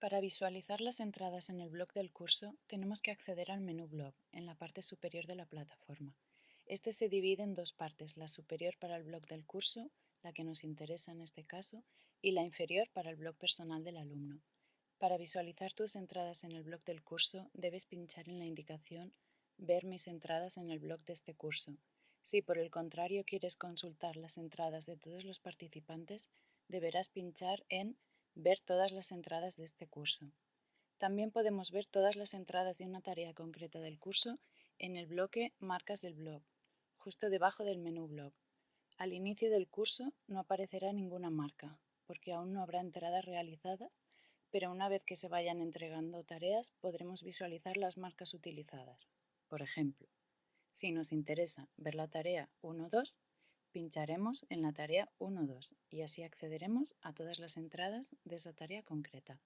Para visualizar las entradas en el blog del curso, tenemos que acceder al menú Blog, en la parte superior de la plataforma. Este se divide en dos partes, la superior para el blog del curso, la que nos interesa en este caso, y la inferior para el blog personal del alumno. Para visualizar tus entradas en el blog del curso, debes pinchar en la indicación Ver mis entradas en el blog de este curso. Si por el contrario quieres consultar las entradas de todos los participantes, deberás pinchar en Ver todas las entradas de este curso. También podemos ver todas las entradas de una tarea concreta del curso en el bloque Marcas del blog, justo debajo del menú Blog. Al inicio del curso no aparecerá ninguna marca, porque aún no habrá entrada realizada, pero una vez que se vayan entregando tareas podremos visualizar las marcas utilizadas. Por ejemplo, si nos interesa ver la tarea 1-2, pincharemos en la tarea 1-2 y así accederemos a todas las entradas de esa tarea concreta.